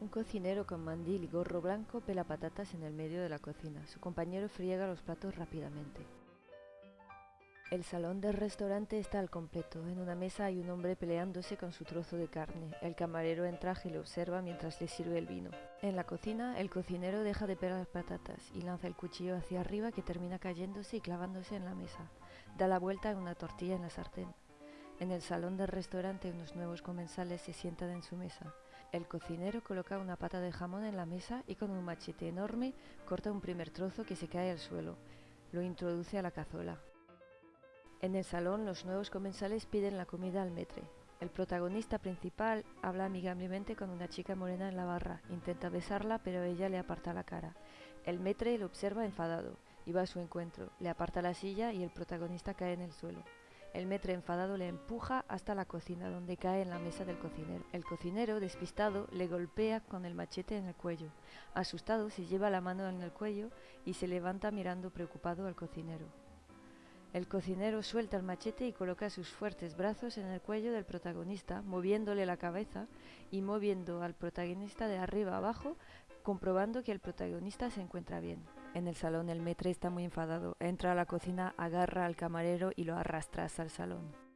Un cocinero con mandil y gorro blanco pela patatas en el medio de la cocina. Su compañero friega los platos rápidamente. El salón del restaurante está al completo. En una mesa hay un hombre peleándose con su trozo de carne. El camarero en traje le observa mientras le sirve el vino. En la cocina, el cocinero deja de pelar las patatas y lanza el cuchillo hacia arriba que termina cayéndose y clavándose en la mesa. Da la vuelta en una tortilla en la sartén. En el salón del restaurante unos nuevos comensales se sientan en su mesa. El cocinero coloca una pata de jamón en la mesa y con un machete enorme corta un primer trozo que se cae al suelo. Lo introduce a la cazuela. En el salón los nuevos comensales piden la comida al metre. El protagonista principal habla amigablemente con una chica morena en la barra, intenta besarla pero ella le aparta la cara. El metre lo observa enfadado y va a su encuentro, le aparta la silla y el protagonista cae en el suelo. El metre enfadado le empuja hasta la cocina donde cae en la mesa del cocinero. El cocinero, despistado, le golpea con el machete en el cuello. Asustado, se lleva la mano en el cuello y se levanta mirando preocupado al cocinero. El cocinero suelta el machete y coloca sus fuertes brazos en el cuello del protagonista, moviéndole la cabeza y moviendo al protagonista de arriba a abajo, comprobando que el protagonista se encuentra bien. En el salón el metre está muy enfadado, entra a la cocina, agarra al camarero y lo arrastra el salón.